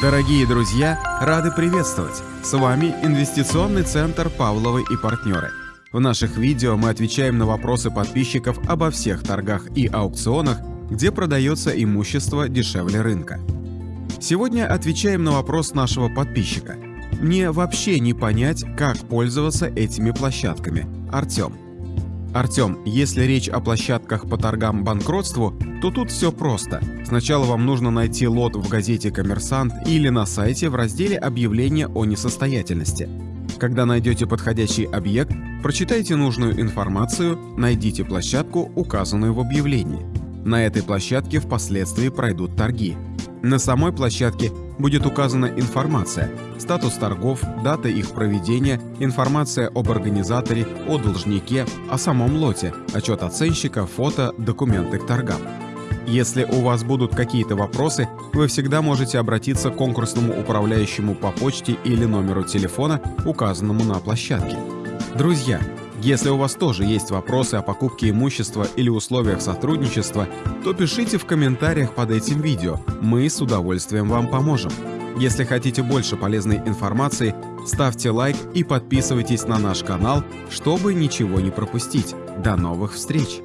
Дорогие друзья, рады приветствовать! С вами Инвестиционный центр «Павловы и партнеры». В наших видео мы отвечаем на вопросы подписчиков обо всех торгах и аукционах, где продается имущество дешевле рынка. Сегодня отвечаем на вопрос нашего подписчика. Мне вообще не понять, как пользоваться этими площадками. Артем. Артем, если речь о площадках по торгам банкротству, то тут все просто. Сначала вам нужно найти лот в газете «Коммерсант» или на сайте в разделе «Объявление о несостоятельности». Когда найдете подходящий объект, прочитайте нужную информацию, найдите площадку, указанную в объявлении. На этой площадке впоследствии пройдут торги. На самой площадке будет указана информация, статус торгов, дата их проведения, информация об организаторе, о должнике, о самом лоте, отчет оценщика, фото, документы к торгам. Если у вас будут какие-то вопросы, вы всегда можете обратиться к конкурсному управляющему по почте или номеру телефона, указанному на площадке. Друзья, если у вас тоже есть вопросы о покупке имущества или условиях сотрудничества, то пишите в комментариях под этим видео, мы с удовольствием вам поможем. Если хотите больше полезной информации, ставьте лайк и подписывайтесь на наш канал, чтобы ничего не пропустить. До новых встреч!